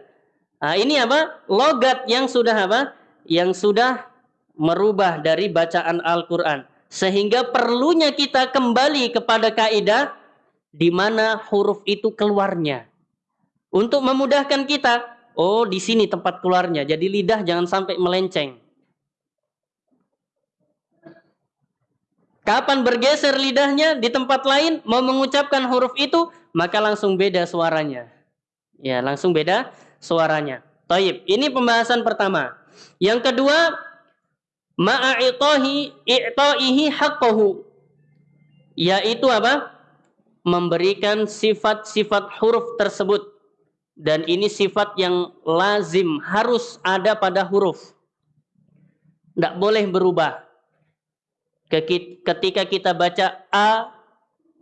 [SPEAKER 1] Nah, ini apa? Logat yang sudah apa? Yang sudah merubah dari bacaan Al-Qur'an sehingga perlunya kita kembali kepada kaidah di mana huruf itu keluarnya. Untuk memudahkan kita, oh di sini tempat keluarnya. Jadi lidah jangan sampai melenceng. Kapan bergeser lidahnya di tempat lain mau mengucapkan huruf itu, maka langsung beda suaranya. Ya, langsung beda suaranya. Taib. Ini pembahasan pertama. Yang kedua, ma'a'itahi i'ta'ihi haqqahu. Yaitu apa? Memberikan sifat-sifat huruf tersebut. Dan ini sifat yang lazim, harus ada pada huruf. Tidak boleh berubah. Ketika kita baca a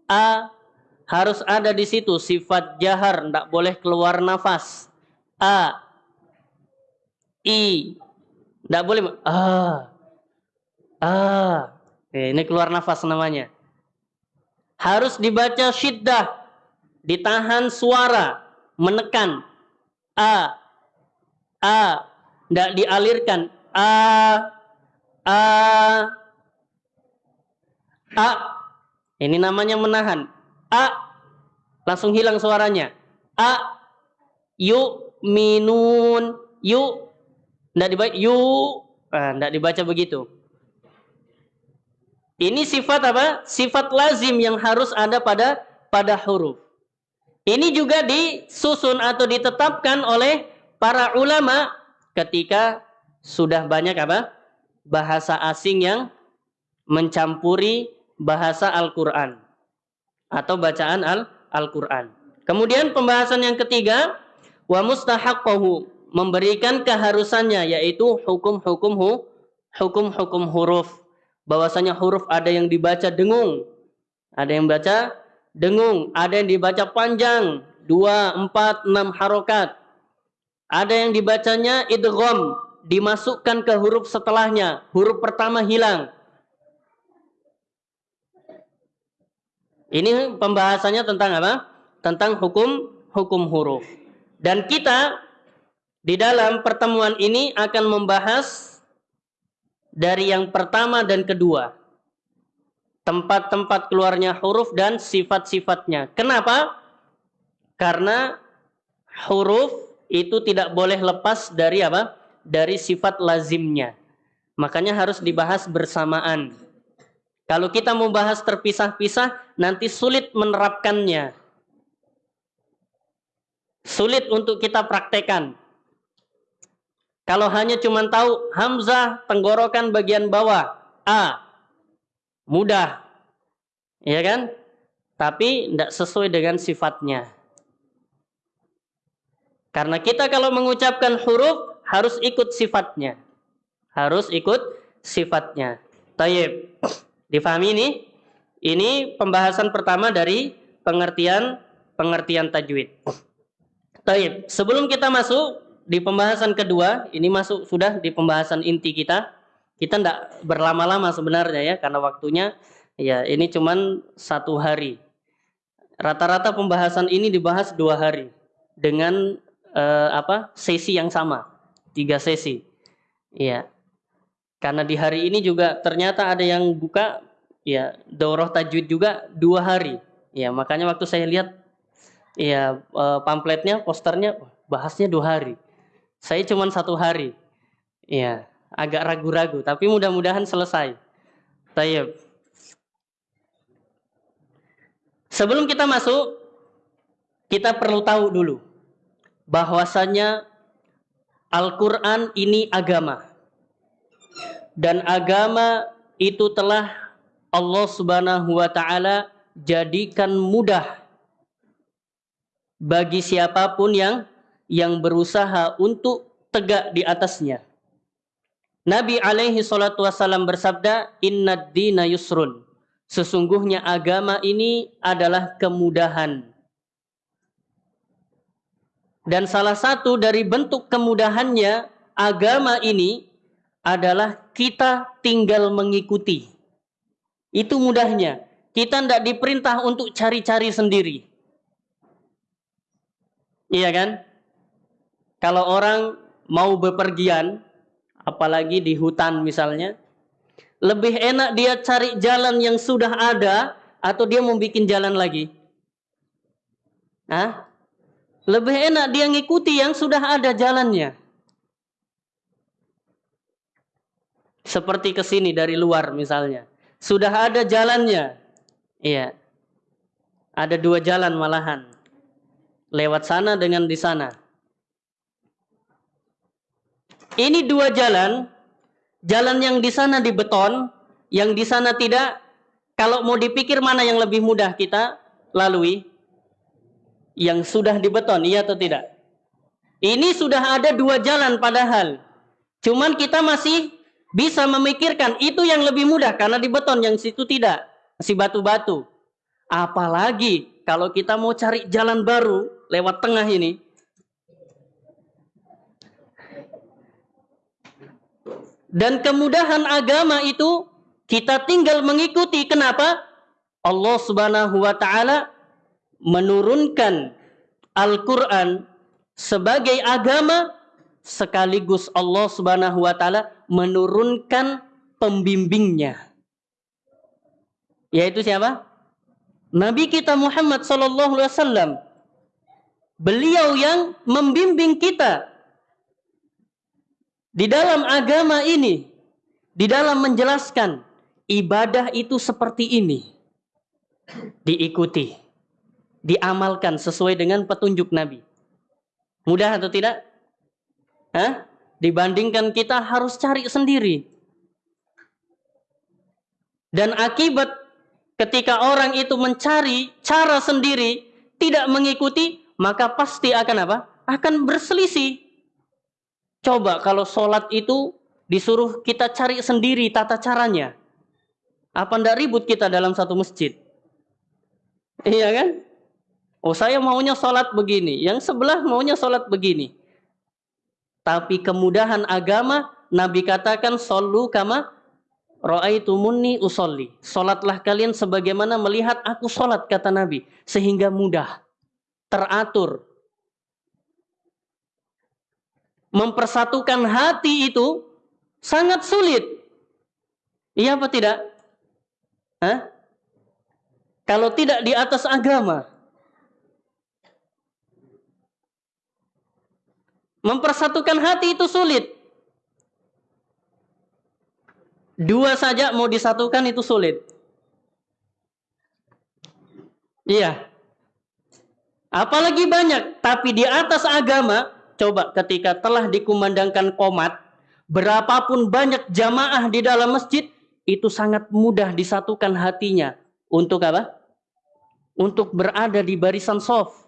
[SPEAKER 1] a harus ada di situ sifat jahar tidak boleh keluar nafas. A i tidak boleh a a. Ini keluar nafas namanya. Harus dibaca syiddah ditahan suara menekan a a tidak dialirkan a a A. Ini namanya menahan. A. Langsung hilang suaranya. A. Yu. Minun. Yu. Tidak dibaca. Yu. Nah, tidak dibaca begitu. Ini sifat apa? Sifat lazim yang harus ada pada pada huruf. Ini juga disusun atau ditetapkan oleh para ulama ketika sudah banyak apa? Bahasa asing yang mencampuri bahasa Al-Quran atau bacaan Al-Quran. Kemudian pembahasan yang ketiga, wa mustahaqqahu memberikan keharusannya yaitu hukum-hukum hukum-hukum huruf. Bahwasanya huruf ada yang dibaca dengung, ada yang baca dengung, ada yang dibaca panjang, dua, empat, enam harokat. Ada yang dibacanya idgham, dimasukkan ke huruf setelahnya, huruf pertama hilang. Ini pembahasannya tentang apa? Tentang hukum hukum huruf. Dan kita di dalam pertemuan ini akan membahas dari yang pertama dan kedua. Tempat-tempat keluarnya huruf dan sifat-sifatnya. Kenapa? Karena huruf itu tidak boleh lepas dari apa? Dari sifat lazimnya. Makanya harus dibahas bersamaan. Kalau kita mau bahas terpisah-pisah, nanti sulit menerapkannya. Sulit untuk kita praktekkan. Kalau hanya cuma tahu Hamzah tenggorokan bagian bawah, A, mudah. Ya kan? Tapi tidak sesuai dengan sifatnya. Karena kita kalau mengucapkan huruf harus ikut sifatnya. Harus ikut sifatnya. Tayyib. Difahami ini? Ini pembahasan pertama dari pengertian pengertian tajwid. Taib. Sebelum kita masuk di pembahasan kedua, ini masuk sudah di pembahasan inti kita. Kita tidak berlama-lama sebenarnya ya, karena waktunya ya ini cuman satu hari. Rata-rata pembahasan ini dibahas dua hari dengan eh, apa sesi yang sama, tiga sesi. Iya. Karena di hari ini juga ternyata ada yang buka ya daurah tajwid juga dua hari. Ya makanya waktu saya lihat ya eh, pamfletnya, posternya bahasnya dua hari. Saya cuma satu hari. Ya agak ragu-ragu, tapi mudah-mudahan selesai. Tayyib. Sebelum kita masuk, kita perlu tahu dulu bahwasanya Al-Quran ini agama dan agama itu telah Allah Subhanahu wa taala jadikan mudah bagi siapa pun yang yang berusaha untuk tegak di atasnya. Nabi alaihi salatu wasallam bersabda, "Inna dina yusrun." Sesungguhnya agama ini adalah kemudahan. Dan salah satu dari bentuk kemudahannya agama ini adalah kita tinggal mengikuti. Itu mudahnya. Kita tidak diperintah untuk cari-cari sendiri. Iya kan? Kalau orang mau bepergian, apalagi di hutan misalnya, lebih enak dia cari jalan yang sudah ada atau dia mau bikin jalan lagi? Hah? Lebih enak dia ngikuti yang sudah ada jalannya. Seperti ke sini dari luar misalnya. Sudah ada jalannya. Iya. Ada dua jalan malahan. Lewat sana dengan di sana. Ini dua jalan. Jalan yang di sana di beton, yang di sana tidak. Kalau mau dipikir mana yang lebih mudah kita lalui? Yang sudah di beton, iya atau tidak? Ini sudah ada dua jalan padahal. Cuman kita masih bisa memikirkan itu yang lebih mudah karena di beton yang situ tidak masih batu-batu apalagi kalau kita mau cari jalan baru lewat tengah ini dan kemudahan agama itu kita tinggal mengikuti kenapa Allah Subhanahu wa taala menurunkan Al-Qur'an sebagai agama sekaligus Allah Subhanahu wa taala menurunkan pembimbingnya. Yaitu siapa? Nabi kita Muhammad sallallahu alaihi wasallam. Beliau yang membimbing kita di dalam agama ini, di dalam menjelaskan ibadah itu seperti ini. Diikuti, diamalkan sesuai dengan petunjuk Nabi. Mudah atau tidak? Hah? Dibandingkan kita harus cari sendiri. Dan akibat ketika orang itu mencari cara sendiri, tidak mengikuti, maka pasti akan apa? Akan berselisih. Coba kalau sholat itu disuruh kita cari sendiri tata caranya. Apa ndak ribut kita dalam satu masjid? Iya kan? Oh saya maunya sholat begini, yang sebelah maunya sholat begini. Tapi kemudahan agama, Nabi katakan, Sallu kama ra'aitumuni usolli. Solatlah kalian sebagaimana melihat aku solat, kata Nabi. Sehingga mudah, teratur. Mempersatukan hati itu sangat sulit. Iya apa tidak? Hah? Kalau tidak di atas agama. Mempersatukan hati itu sulit. Dua saja mau disatukan itu sulit. Iya. Apalagi banyak, tapi di atas agama, coba ketika telah dikumandangkan komat, berapapun banyak jamaah di dalam masjid, itu sangat mudah disatukan hatinya. Untuk apa? Untuk berada di barisan soft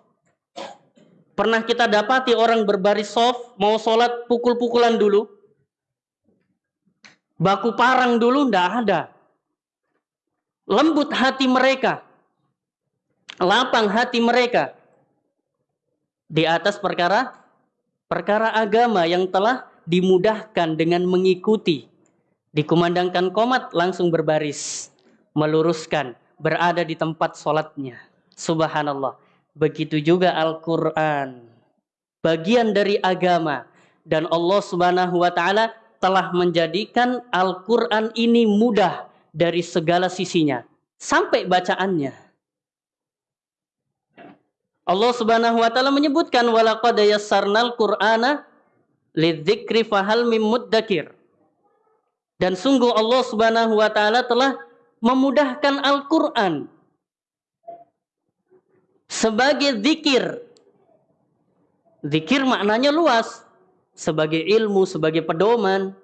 [SPEAKER 1] Pernah kita dapati orang berbaris soft, mau sholat pukul-pukulan dulu? Baku parang dulu ndak ada. Lembut hati mereka. Lapang hati mereka. Di atas perkara perkara agama yang telah dimudahkan dengan mengikuti. Dikumandangkan komat langsung berbaris. Meluruskan. Berada di tempat sholatnya. Subhanallah. Begitu juga Al-Quran. Bagian dari agama. Dan Allah subhanahu wa ta'ala telah menjadikan Al-Quran ini mudah dari segala sisinya. Sampai bacaannya. Allah subhanahu wa ta'ala menyebutkan walaqad yassarnal qur'ana lidzikri fahal mim muddakir. Dan sungguh Allah subhanahu wa ta'ala telah memudahkan Al-Quran sebagai zikir. Zikir maknanya luas. Sebagai ilmu, sebagai pedoman,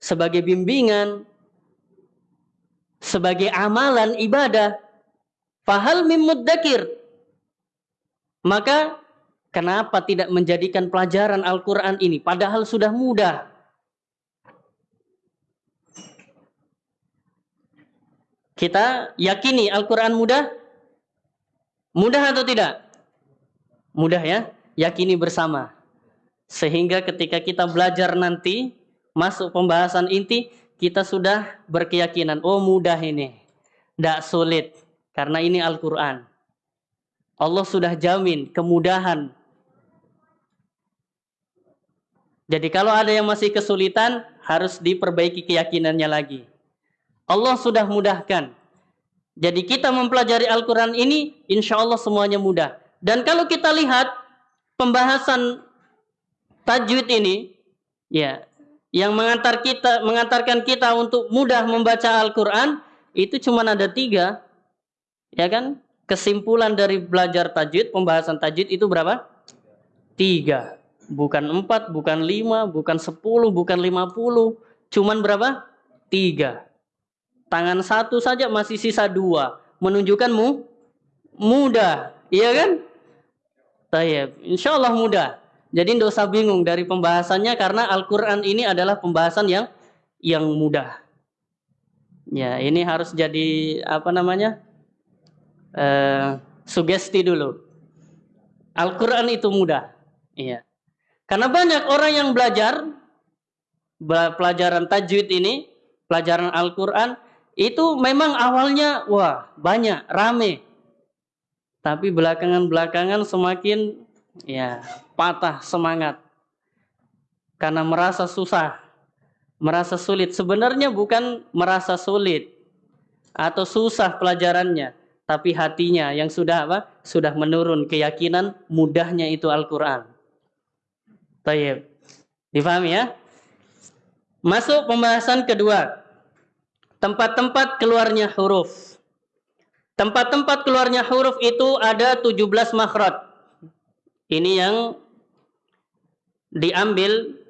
[SPEAKER 1] sebagai bimbingan, sebagai amalan ibadah. Fahal mim muddakir. Maka kenapa tidak menjadikan pelajaran Al-Quran ini? Padahal sudah mudah. Kita yakini Al-Quran mudah? Mudah atau tidak? Mudah ya, yakini bersama. Sehingga ketika kita belajar nanti, masuk pembahasan inti, kita sudah berkeyakinan, oh mudah ini. Tidak sulit, karena ini Al-Quran. Allah sudah jamin kemudahan. Jadi kalau ada yang masih kesulitan, harus diperbaiki keyakinannya lagi. Allah sudah mudahkan. Jadi kita mempelajari Al-Quran ini, insya Allah semuanya mudah. Dan kalau kita lihat pembahasan tajwid ini, ya, yang mengantar kita, mengantarkan kita untuk mudah membaca Al-Quran, itu cuma ada tiga, ya kan? Kesimpulan dari belajar tajwid, pembahasan tajwid itu berapa? Tiga. Bukan empat, bukan lima, bukan sepuluh, bukan lima puluh. Cuman berapa? Tiga. Tangan satu saja masih sisa dua. Menunjukkanmu mudah. Iya kan? Tayyip. Insya Allah mudah. Jadi tidak usah bingung dari pembahasannya karena Al-Quran ini adalah pembahasan yang yang mudah. Ya, ini harus jadi apa namanya? Uh, sugesti dulu. Al-Quran itu mudah. Iya. Karena banyak orang yang belajar pelajaran tajwid ini, pelajaran Al-Quran, itu memang awalnya wah banyak rame tapi belakangan-belakangan semakin ya patah semangat karena merasa susah merasa sulit sebenarnya bukan merasa sulit atau susah pelajarannya tapi hatinya yang sudah apa sudah menurun keyakinan mudahnya itu Al-Qur'an. Baik. Difahami ya? Masuk pembahasan kedua tempat-tempat keluarnya huruf. Tempat-tempat keluarnya huruf itu ada 17 makhraj. Ini yang diambil